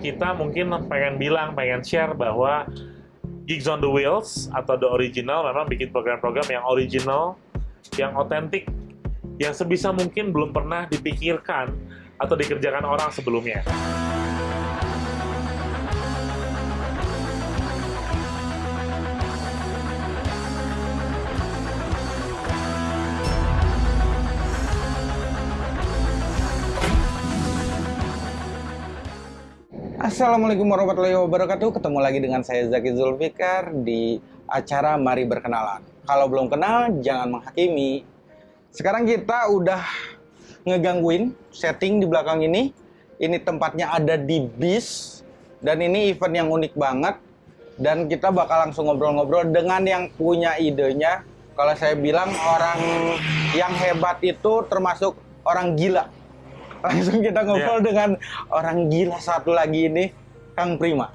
kita mungkin pengen bilang, pengen share bahwa Gigs on the Wheels atau The Original memang bikin program-program yang original, yang otentik, yang sebisa mungkin belum pernah dipikirkan atau dikerjakan orang sebelumnya. Assalamualaikum warahmatullahi wabarakatuh. Ketemu lagi dengan saya Zaki Zulfikar di acara Mari Berkenalan. Kalau belum kenal, jangan menghakimi. Sekarang kita udah ngegangguin setting di belakang ini. Ini tempatnya ada di bis dan ini event yang unik banget. Dan kita bakal langsung ngobrol-ngobrol dengan yang punya idenya. Kalau saya bilang orang yang hebat itu termasuk orang gila Langsung kita ngobrol yeah. dengan orang gila satu lagi ini, Kang Prima.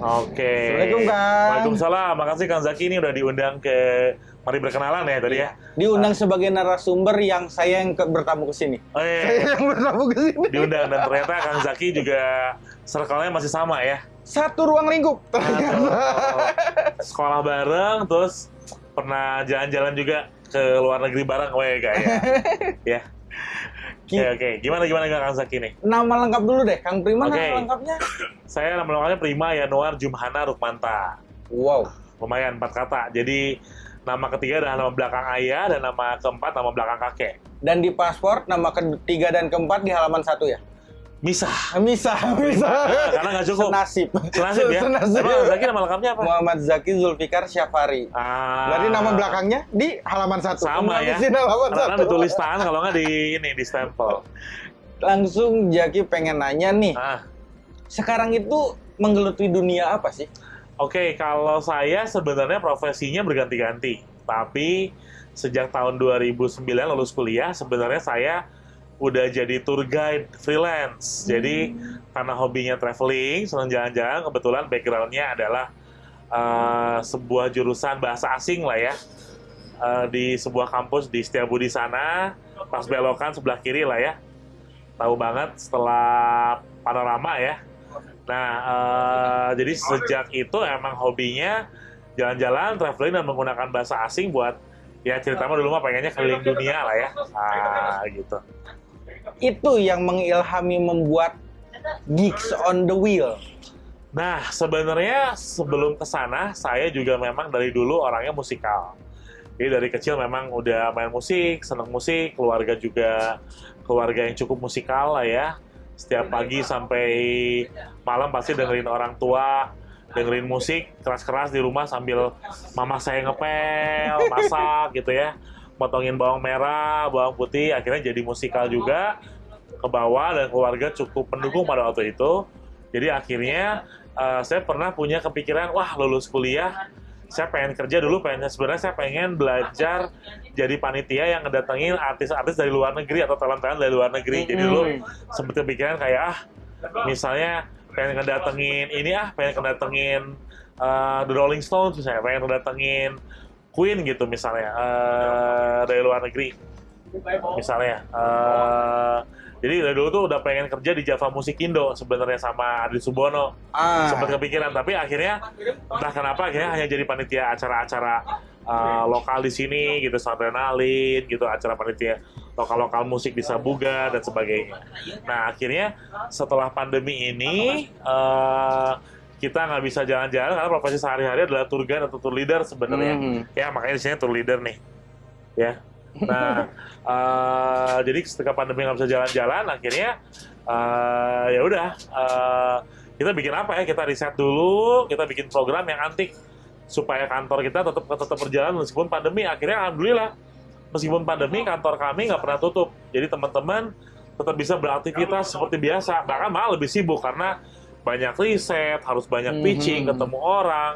Oke. Assalamualaikum Kang. Waalaikumsalam. Makasih Kang Zaki ini udah diundang ke Mari Berkenalan ya tadi ya. Diundang uh, sebagai narasumber yang saya yang ke, bertamu ke sini. Oh, iya. Saya yang bertamu ke sini. Diundang dan ternyata Kang Zaki juga circle-nya masih sama ya. Satu ruang lingkup. sekolah bareng terus pernah jalan-jalan juga ke luar negeri bareng weh kayak ya. Oke, okay, oke. Okay. Gimana gimana Kang Zaki nih? Nama lengkap dulu deh, Kang Prima okay. nama lengkapnya? Saya nama lengkapnya Prima Yanuar Jumhana Rukmanta. Wow. Lumayan empat kata. Jadi nama ketiga adalah nama belakang ayah dan nama keempat nama belakang kakek. Dan di paspor nama ketiga dan keempat di halaman satu ya? Misah. Misah, misah. karena nggak cukup. Senasib. Senasib ya. Senasib. Emang Zaki nama lengkapnya apa? Muhammad Zaki Zulfikar Syafari. Ah. Berarti nama belakangnya di halaman satu. Sama ya. halaman karena satu. ditulis tangan kalau nggak di ini di stempel. Langsung Zaki pengen nanya nih. Ah. Sekarang itu menggeluti dunia apa sih? Oke, okay, kalau saya sebenarnya profesinya berganti-ganti. Tapi sejak tahun 2009 lulus kuliah, sebenarnya saya udah jadi tour guide freelance. Hmm. Jadi karena hobinya traveling, senang jalan-jalan, kebetulan backgroundnya adalah uh, sebuah jurusan bahasa asing lah ya. Uh, di sebuah kampus di Setiabudi sana, pas belokan sebelah kiri lah ya. Tahu banget setelah panorama ya. Nah, uh, jadi sejak itu emang hobinya jalan-jalan, traveling dan menggunakan bahasa asing buat ya cerita mah dulu mah pengennya keliling dunia lah ya. Ah, gitu itu yang mengilhami membuat Geeks on the Wheel. Nah, sebenarnya sebelum ke sana, saya juga memang dari dulu orangnya musikal. Jadi dari kecil memang udah main musik, seneng musik, keluarga juga keluarga yang cukup musikal lah ya. Setiap pagi sampai malam pasti dengerin orang tua, dengerin musik keras-keras di rumah sambil mama saya ngepel, masak gitu ya potongin bawang merah, bawang putih, akhirnya jadi musikal juga ke bawah dan keluarga cukup pendukung pada waktu itu. Jadi akhirnya uh, saya pernah punya kepikiran, wah lulus kuliah, saya pengen kerja dulu, pengen sebenarnya saya pengen belajar jadi panitia yang ngedatengin artis-artis dari luar negeri atau talent-talent dari luar negeri. Jadi dulu sempat kepikiran kayak ah, misalnya pengen ngedatengin ini ah, pengen ngedatengin uh, The Rolling Stones misalnya, pengen ngedatengin Queen gitu misalnya uh, dari luar negeri. Misalnya uh, jadi dari dulu tuh udah pengen kerja di Java Musik Indo sebenarnya sama Adi Subono. Ah. sempat kepikiran tapi akhirnya entah kenapa akhirnya hanya jadi panitia acara-acara uh, lokal di sini gitu adrenalin gitu acara panitia lokal-lokal musik di Sabuga dan sebagainya. Nah akhirnya setelah pandemi ini uh, kita nggak bisa jalan-jalan karena profesi sehari-hari adalah tour guide atau tour leader sebenarnya. Mm. Ya makanya di sini tour leader nih. Ya. Nah, uh, jadi ketika pandemi nggak bisa jalan-jalan, akhirnya uh, ya udah uh, kita bikin apa ya? Kita riset dulu, kita bikin program yang antik supaya kantor kita tetap tetap berjalan meskipun pandemi. Akhirnya alhamdulillah meskipun pandemi kantor kami nggak pernah tutup. Jadi teman-teman tetap bisa beraktivitas seperti biasa, bahkan malah lebih sibuk karena banyak riset, harus banyak mhm. pitching, mm -hmm. ketemu orang,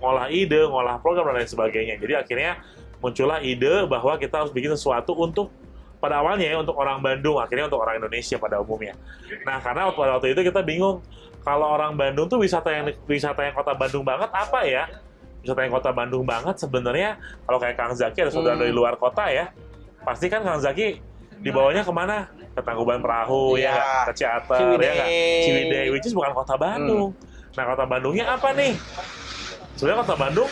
ngolah ide, ngolah program dan lain sebagainya. Jadi akhirnya muncullah ide bahwa kita harus bikin sesuatu untuk pada awalnya ya untuk orang Bandung, akhirnya untuk orang Indonesia pada umumnya. Nah, karena pada waktu itu kita bingung kalau orang Bandung tuh wisata yang wisata yang kota Bandung banget apa ya? Wisata yang kota Bandung banget sebenarnya kalau kayak Kang Zaki ada saudara hmm. dari luar kota ya, pasti kan Kang Zaki dibawanya ke mana ke Tangkuban Perahu ya Iya. nggak? ke Ciater Ciwidey. ya nggak? Ciwidey which is bukan kota Bandung nah kota Bandungnya apa nih sebenarnya kota Bandung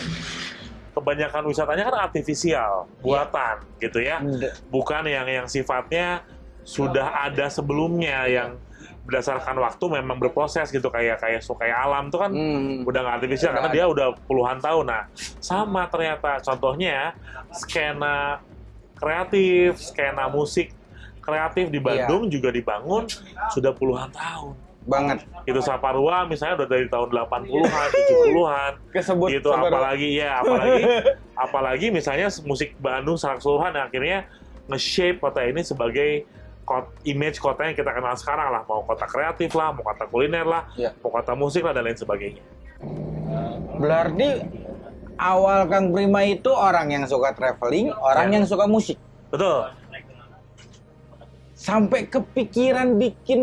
kebanyakan wisatanya kan artifisial buatan gitu ya D- bukan yang yang sifatnya sudah ada sebelumnya yang berdasarkan waktu memang berproses gitu kayak kayak kayak alam tuh kan Hmm. udah nggak artifisial karena dia udah puluhan tahun. Nah, sama ternyata contohnya skena kreatif, skena musik kreatif di Bandung juga dibangun sudah puluhan tahun. banget. Itu Saparua misalnya udah dari tahun 80-an, 70-an kesebut gitu sabar- apalagi ya apalagi apalagi misalnya musik Bandung secara keseluruhan akhirnya nge-shape kota ini sebagai kot, image kota yang kita kenal sekarang lah. Mau kota kreatif lah mau kota kuliner lah Ya. mau kota musik lah dan lain sebagainya. Berarti awal Kang Prima itu orang yang suka traveling orang Ya. yang suka musik betul sampai kepikiran bikin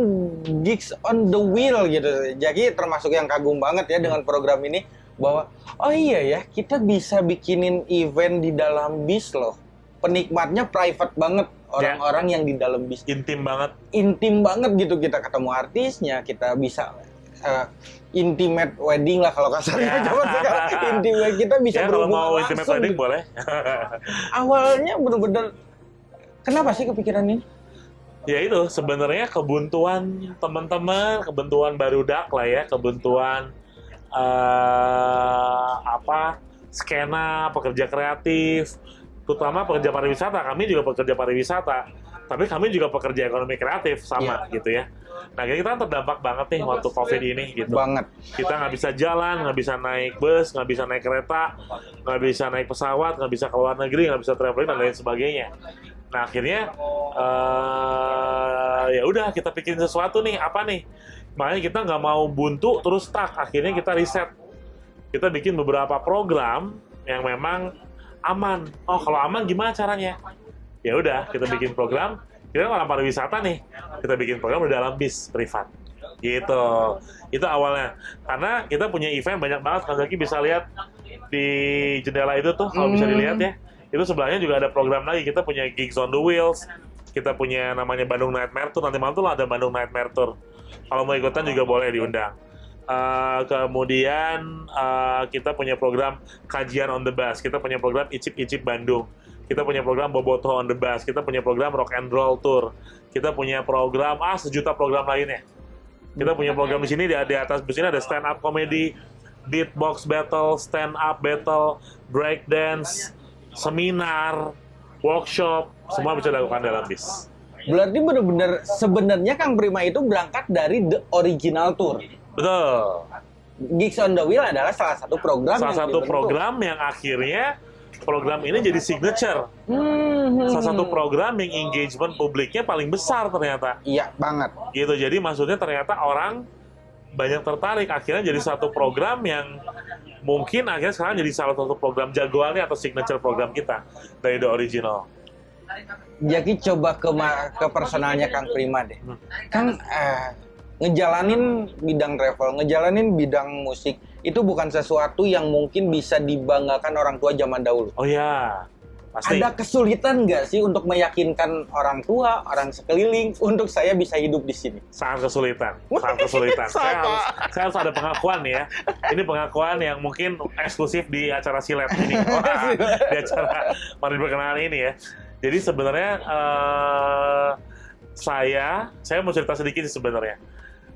gigs on the wheel gitu. Jadi termasuk yang kagum banget ya dengan program ini bahwa oh iya ya kita bisa bikinin event di dalam bis loh. Penikmatnya private banget orang-orang yang di dalam bis intim banget intim banget gitu kita ketemu artisnya kita bisa eh, intimate wedding lah kalau kasarnya Ya. zaman sekarang intimate kita bisa ya kalau berhubungan mau intimate langsung wedding gitu. boleh awalnya bener-bener kenapa sih kepikiran ini ya itu sebenarnya kebuntuan teman-teman kebuntuan barudak lah ya kebuntuan eh apa skena pekerja kreatif terutama pekerja pariwisata kami juga pekerja pariwisata tapi kami juga pekerja ekonomi kreatif sama gitu ya nah jadi kita kan terdampak banget nih waktu covid ini gitu banget kita nggak bisa jalan, nggak bisa naik bus, nggak bisa naik kereta, nggak bisa naik pesawat, nggak bisa ke luar negeri, nggak bisa traveling dan lain sebagainya. Nah akhirnya eh ya udah kita bikin sesuatu nih apa nih? Makanya kita nggak mau buntu terus stuck. Akhirnya kita riset, kita bikin beberapa program yang memang aman. Oh kalau aman gimana caranya? Ya udah kita bikin program. Kita kan orang pariwisata nih, kita bikin program di dalam bis privat. Gitu. Itu awalnya. Karena kita punya event banyak banget. Kang Zaki bisa lihat di jendela itu tuh kalau bisa Hmm. dilihat ya. Itu sebelahnya juga ada program lagi. Kita punya gigs on the wheels. Kita punya namanya Bandung Nightmare Tour. Nanti malam tuh ada Bandung Nightmare Tour. Kalau mau ikutan juga boleh diundang. Eh, kemudian eh, kita punya program kajian on the bus. Kita punya program Icip Icip Bandung kita punya program Boboto on the bus kita punya program Rock and Roll Tour kita punya program ah sejuta program lainnya kita punya program di sini di, di atas bus ini ada stand up comedy, beatbox battle, stand up battle, break dance, seminar, workshop, semua bisa dilakukan dalam bis. Berarti bener-bener sebenarnya Kang Prima itu berangkat dari the original tour. Betul. Gigs on the Wheel adalah salah satu program Salah yang satu dibentuk. program yang akhirnya program ini jadi signature. Hmm, hmm, Salah satu hmm. program yang engagement publiknya paling besar ternyata. Iya banget. gitu jadi maksudnya ternyata orang banyak tertarik akhirnya jadi satu program yang mungkin akhirnya sekarang jadi salah satu program jagoannya atau signature program kita dari the original Jadi coba ke ke personalnya Kang Prima deh. Hmm. Kang eh, ngejalanin bidang travel, ngejalanin bidang musik itu bukan sesuatu yang mungkin bisa dibanggakan orang tua zaman dahulu. oh ya pasti. Ada kesulitan nggak sih untuk meyakinkan orang tua, orang sekeliling untuk saya bisa hidup di sini? sangat kesulitan sangat kesulitan. Saya harus saya harus ada pengakuan ya. Ini pengakuan yang mungkin eksklusif di acara silet ini. Wah, di acara mari berkenalan ini ya. Jadi sebenarnya eh, saya saya mau cerita sedikit sih sebenarnya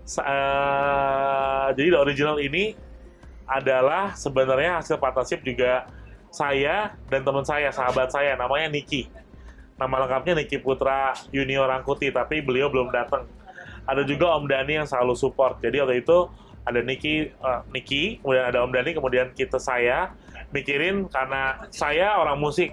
Eh, jadi the original ini adalah sebenarnya hasil partnership juga saya dan teman saya sahabat saya namanya Niki. Nama lengkapnya Niki Putra Junior Rangkuti tapi beliau belum datang. Ada juga Om Dani yang selalu support. Jadi waktu itu ada Niki eh, Niki kemudian ada Om Dani kemudian kita saya. Mikirin karena saya orang musik.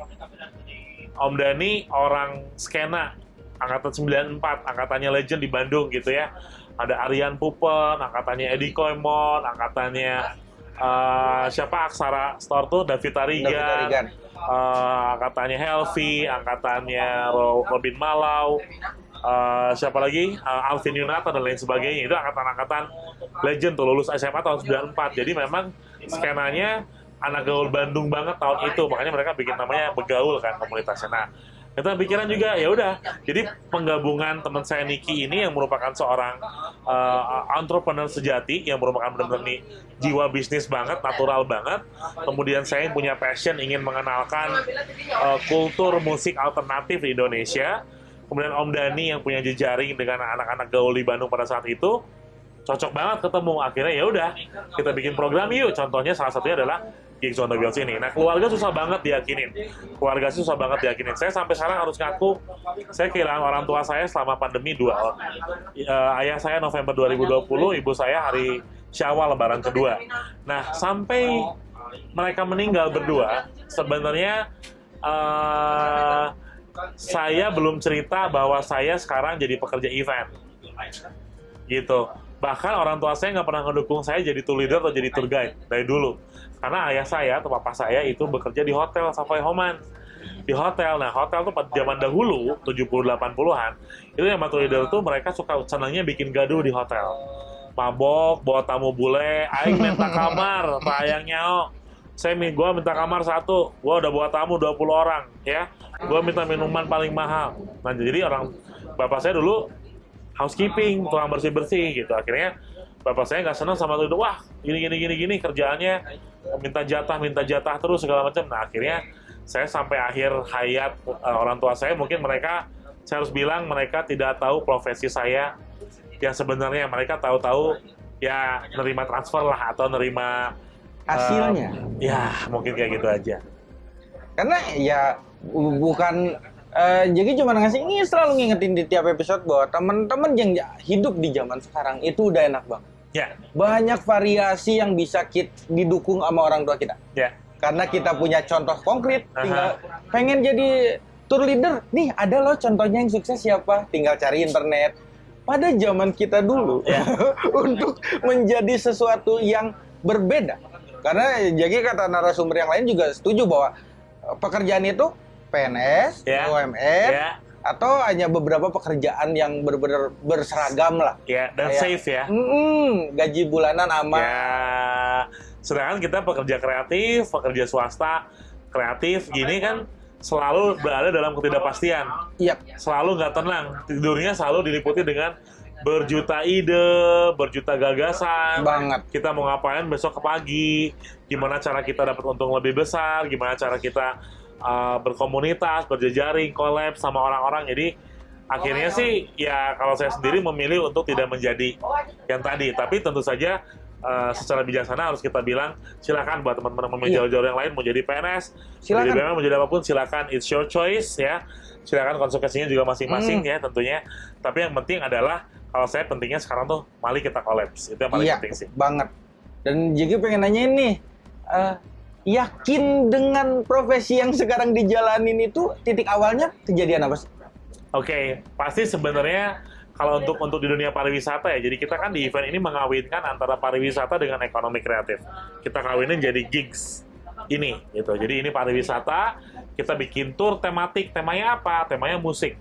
Om Dani orang skena angkatan 94 angkatannya legend di Bandung gitu ya ada Aryan Pupen angkatannya Edi Koimon angkatannya eh, siapa? Aksara Store tuh David Tarigan, David Tarigan. eh, angkatannya Helvi angkatannya Ro- Robin Malau. Eh, siapa lagi? Eh, Alvin Yunata dan lain sebagainya. Itu angkatan-angkatan legend tuh lulus SMA tahun 94 jadi memang skenanya anak gaul Bandung banget tahun itu. Makanya mereka bikin namanya begaul kan komunitasnya. Nah kita pikiran juga ya udah. Jadi penggabungan teman saya Niki ini yang merupakan seorang uh, entrepreneur sejati yang merupakan benar-benar nih jiwa bisnis banget natural banget. Kemudian saya yang punya passion ingin mengenalkan uh, kultur musik alternatif di Indonesia. Kemudian Om Dani yang punya jejaring dengan anak-anak gaul di Bandung pada saat itu cocok banget ketemu. Akhirnya ya udah kita bikin program yuk. Contohnya salah satunya adalah gigs on the ini. Nah keluarga susah banget diyakinin, keluarga susah banget diyakinin. Saya sampai sekarang harus ngaku, saya kehilangan orang tua saya selama pandemi dua. Uh, ayah saya November 2020, ibu saya hari Syawal Lebaran kedua. Nah sampai mereka meninggal berdua, sebenarnya uh, saya belum cerita bahwa saya sekarang jadi pekerja event, gitu bahkan orang tua saya nggak pernah ngedukung saya jadi tour leader atau jadi tour guide dari dulu. Karena ayah saya atau papa saya itu bekerja di hotel Savoy Homan. Di hotel. Nah hotel tuh pada zaman dahulu 70 80-an itu yang tour leader tuh mereka suka senangnya bikin gaduh di hotel. Mabok bawa tamu bule aing minta kamar sayangnya oh saya gue minta kamar satu gue udah bawa tamu 20 orang ya. Gue minta minuman paling mahal. Nah jadi orang bapak saya dulu housekeeping, tukang bersih-bersih gitu. Akhirnya bapak saya nggak senang sama itu. Wah, gini gini gini gini kerjaannya minta jatah, minta jatah terus segala macam. Nah, akhirnya saya sampai akhir hayat uh, orang tua saya mungkin mereka saya harus bilang mereka tidak tahu profesi saya yang sebenarnya mereka tahu-tahu ya nerima transfer lah atau nerima hasilnya. Uh, ya, mungkin kayak gitu aja. Karena ya bukan Uh, jadi cuma ngasih ini selalu ngingetin di tiap episode bahwa teman-teman yang hidup di zaman sekarang itu udah enak banget. Ya. Banyak variasi yang bisa kita didukung sama orang tua kita. Ya. Karena kita punya contoh konkret, tinggal pengen jadi tour leader. Nih ada loh contohnya yang sukses siapa? Tinggal cari internet. Pada zaman kita dulu ya. untuk menjadi sesuatu yang berbeda. Karena jadi kata narasumber yang lain juga setuju bahwa pekerjaan itu PNS, yeah. UMR, yeah. atau hanya beberapa pekerjaan yang benar-benar berseragam lah. Ya, yeah, dan Kayak, safe ya. Mm, gaji bulanan aman. Ya, yeah. sedangkan kita pekerja kreatif, pekerja swasta kreatif gini kan selalu berada dalam ketidakpastian. Iya. Yep. Selalu nggak tenang. Tidurnya selalu diliputi dengan berjuta ide, berjuta gagasan. Banget. Kita mau ngapain besok ke pagi? Gimana cara kita dapat untung lebih besar? Gimana cara kita uh, berkomunitas, berjejaring, collab sama orang-orang. Jadi akhirnya oh, sih ya kalau saya sendiri memilih untuk tidak menjadi yang tadi. Tapi tentu saja uh, secara bijaksana harus kita bilang silakan buat teman-teman yang iya. jauh-jauh yang lain mau jadi PNS, silakan. mau jadi PNS, mau jadi apa pun silakan it's your choice ya. Silakan konsekuensinya juga masing-masing hmm. ya tentunya. Tapi yang penting adalah kalau saya pentingnya sekarang tuh mari kita kolaps. Itu yang paling iya, penting sih. banget. Dan jadi pengen nanya ini, uh, yakin dengan profesi yang sekarang dijalanin itu titik awalnya kejadian apa sih? Oke, okay, pasti sebenarnya kalau untuk untuk di dunia pariwisata ya, jadi kita kan di event ini mengawinkan antara pariwisata dengan ekonomi kreatif. Kita kawinin jadi gigs ini gitu. Jadi ini pariwisata, kita bikin tour tematik. Temanya apa? Temanya musik.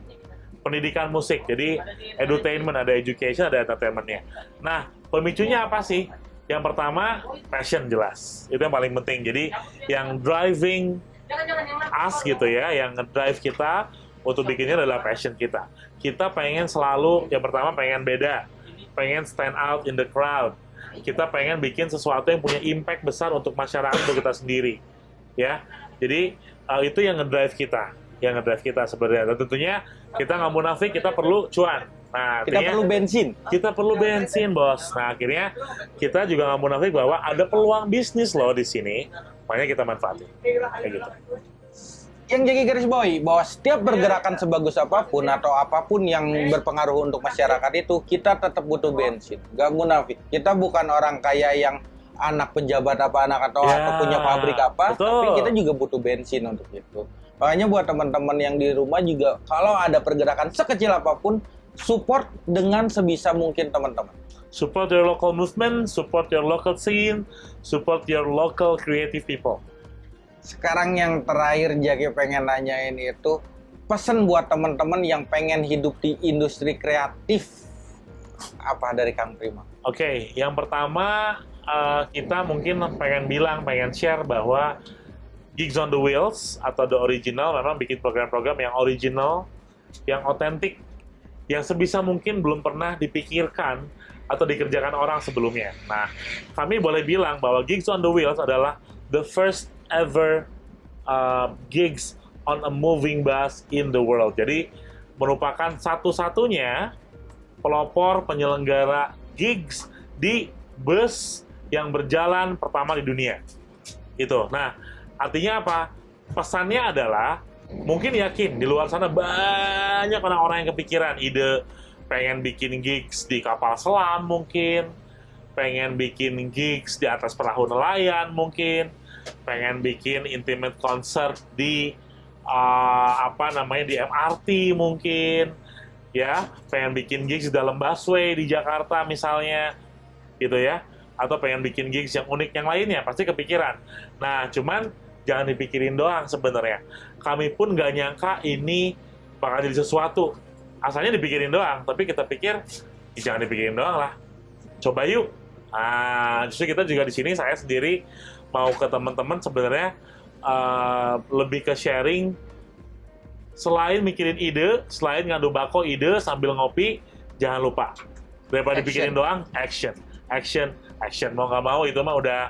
Pendidikan musik. Jadi edutainment, ada education, ada entertainmentnya. Nah, pemicunya apa sih? Yang pertama, passion jelas. Itu yang paling penting. Jadi, yang driving us gitu ya, yang ngedrive kita untuk bikinnya adalah passion kita. Kita pengen selalu, yang pertama pengen beda, pengen stand out in the crowd. Kita pengen bikin sesuatu yang punya impact besar untuk masyarakat, untuk kita sendiri. Ya, jadi uh, itu yang ngedrive kita, yang ngedrive kita sebenarnya. Dan tentunya kita nggak munafik, kita perlu cuan Nah, kita perlu bensin. Kita perlu bensin, bos. Nah, akhirnya kita juga nggak munafik bahwa ada peluang bisnis loh di sini. Makanya kita manfaatin. Kayak gitu. Yang jadi garis bawahi bahwa setiap pergerakan sebagus apa pun atau apa pun yang berpengaruh untuk masyarakat itu kita tetap butuh bensin. Gak munafik. Kita bukan orang kaya yang anak pejabat apa anak atau, ya, atau punya pabrik apa, betul. tapi kita juga butuh bensin untuk itu. Makanya buat teman-teman yang di rumah juga kalau ada pergerakan sekecil apa pun support dengan sebisa mungkin teman-teman. Support your local movement, support your local scene, support your local creative people. Sekarang yang terakhir Jaki pengen nanyain itu pesan buat teman-teman yang pengen hidup di industri kreatif apa dari Kang Prima? Oke, okay, yang pertama uh, kita mungkin pengen bilang, pengen share bahwa Gigs on the Wheels atau The Original memang bikin program-program yang original, yang otentik, yang sebisa mungkin belum pernah dipikirkan atau dikerjakan orang sebelumnya. Nah, kami boleh bilang bahwa Gigs on the Wheels adalah the first ever uh, gigs on a moving bus in the world. Jadi merupakan satu-satunya pelopor penyelenggara gigs di bus yang berjalan pertama di dunia. Itu. Nah, artinya apa? Pesannya adalah mungkin yakin di luar sana banyak orang-orang yang kepikiran ide pengen bikin gigs di kapal selam mungkin, pengen bikin gigs di atas perahu nelayan mungkin, pengen bikin intimate concert di uh, apa namanya di MRT mungkin, ya, pengen bikin gigs di dalam busway di Jakarta misalnya, gitu ya, atau pengen bikin gigs yang unik yang lainnya pasti kepikiran. Nah, cuman jangan dipikirin doang sebenarnya. Kami pun nggak nyangka ini bakal jadi sesuatu. Asalnya dipikirin doang, tapi kita pikir "Ih, jangan dipikirin doang lah. Coba yuk. Nah, justru kita juga di sini saya sendiri mau ke teman-teman sebenarnya eh, lebih ke sharing selain mikirin ide, selain ngadu bako ide sambil ngopi, jangan lupa daripada Action. dipikirin doang, action, action, action. Mau nggak mau itu mah udah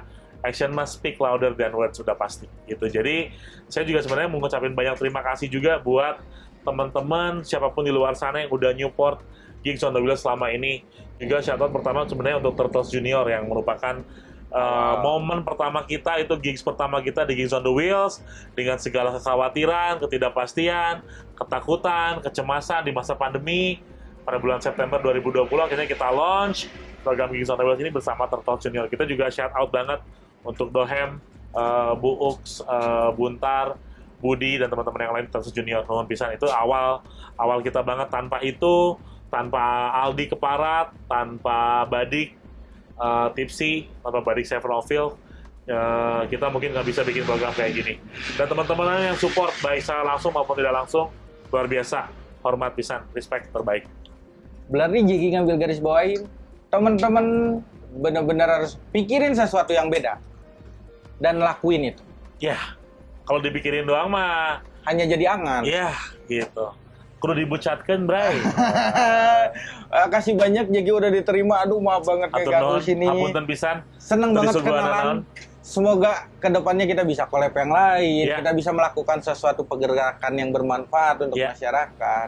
action must speak louder than words sudah pasti gitu. Jadi saya juga sebenarnya mau ngucapin banyak terima kasih juga buat teman-teman siapa pun di luar sana yang udah Newport Gigs on the Wheels selama ini. Juga shout out pertama sebenarnya untuk Turtles Junior yang merupakan uh, momen pertama kita itu gigs pertama kita di Gigs on the Wheels dengan segala kekhawatiran, ketidakpastian, ketakutan, kecemasan di masa pandemi pada bulan September 2020 akhirnya kita launch program Gigs on the Wheels ini bersama Turtles Junior. Kita juga shout out banget untuk Dohem, uh, Bu Ux, uh, Buntar, Budi dan teman-teman yang lain Turtles Junior nuhun pisan itu awal awal kita banget. Tanpa itu tanpa Aldi Keparat, tanpa Badik uh, Tipsy, tanpa Badik Severofield uh, kita mungkin nggak bisa bikin program kayak gini. Dan teman-teman yang support baik secara langsung maupun tidak langsung luar biasa, hormat pisan, respect terbaik. Berarti Jiki ngambil garis bawain, teman-teman benar-benar harus pikirin sesuatu yang beda dan lakuin itu. Ya, kalau dipikirin doang mah, Hanya jadi angan. ya gitu. Kudu dibucatkan, Bray. Eh, Kasih banyak Jiki udah diterima. Aduh maaf banget kayak nuhun, sini. hapunten pisan. Seneng banget kenalan. Semoga ke depannya kita bisa collab yang lain, Iya. kita bisa melakukan sesuatu pergerakan yang bermanfaat untuk Iya. masyarakat.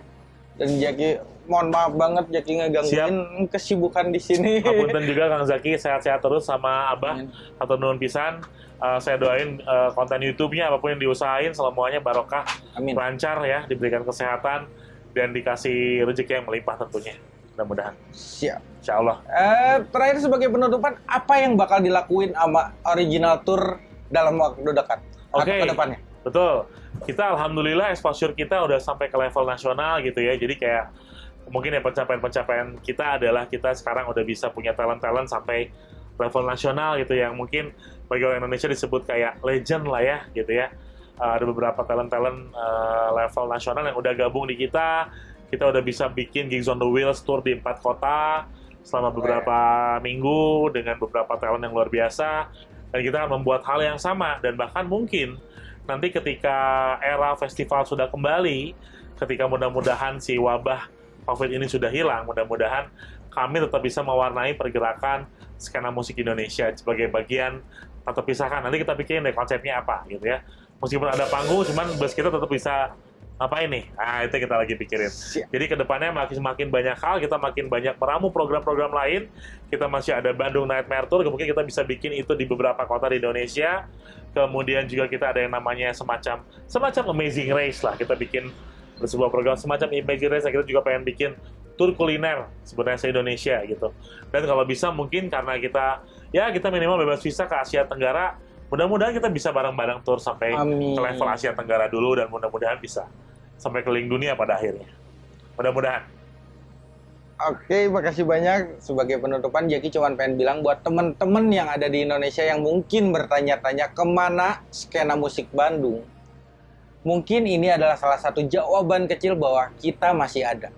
Dan Jaki, mohon maaf banget Jaki ngegangguin kesibukan di sini. Hapunten juga Kang Zaki sehat-sehat terus sama Abah Amin. atau nuhun pisan. Eh, saya doain eh, konten YouTube-nya apa pun yang diusahain semuanya barokah, Amin. lancar ya, diberikan kesehatan dan dikasih rezeki yang melimpah tentunya. Mudah-mudahan. Siap. Insya Allah. Eh, terakhir sebagai penutupan, apa yang bakal dilakuin sama original tour dalam waktu dekat Oke. ke depannya? Betul. Kita alhamdulillah exposure kita udah sampai ke level nasional gitu ya. Jadi kayak mungkin ya pencapaian-pencapaian kita adalah kita sekarang udah bisa punya talent-talent sampai level nasional gitu yang mungkin bagi orang Indonesia disebut kayak legend lah ya gitu ya. Uh, ada beberapa talent-talent uh, level nasional yang udah gabung di kita. Kita udah bisa bikin Gigs on the Wheels tour di empat kota selama beberapa minggu dengan beberapa talent yang luar biasa. Dan kita akan membuat hal yang sama dan bahkan mungkin nanti ketika era festival sudah kembali, ketika mudah-mudahan si wabah COVID ini sudah hilang, mudah-mudahan kami tetap bisa mewarnai pergerakan skena musik Indonesia sebagai bagian tak terpisahkan. Nanti kita pikirin deh konsepnya apa gitu ya. Meskipun ada panggung, cuman bus kita tetap bisa apa ini? Nah, itu kita lagi pikirin. Jadi ke depannya makin makin banyak hal, kita makin banyak meramu program-program lain. Kita masih ada Bandung Nightmare Tour, mungkin kita bisa bikin itu di beberapa kota di Indonesia. Kemudian juga kita ada yang namanya semacam semacam Amazing Race lah. Kita bikin sebuah program semacam Amazing Race. Kita juga pengen bikin tour kuliner sebenarnya se Indonesia gitu. Dan kalau bisa mungkin karena kita ya kita minimal bebas visa ke Asia Tenggara. Mudah-mudahan kita bisa bareng-bareng tour sampai Amin. ke level Asia Tenggara dulu dan mudah-mudahan bisa sampai keliling dunia pada akhirnya. Mudah-mudahan. Oke, makasih banyak. Sebagai penutupan, Jaki cuma pengen bilang buat temen-temen yang ada di Indonesia yang mungkin bertanya-tanya ke mana skena musik Bandung. Mungkin ini adalah salah satu jawaban kecil bahwa kita masih ada.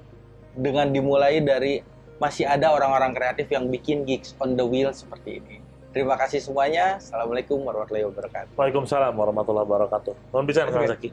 Dengan dimulai dari masih ada orang-orang kreatif yang bikin gigs on the wheel seperti ini. Terima kasih semuanya. Assalamualaikum warahmatullahi wabarakatuh. Waalaikumsalam warahmatullahi wabarakatuh. Mohon Kang Oke. Zaki.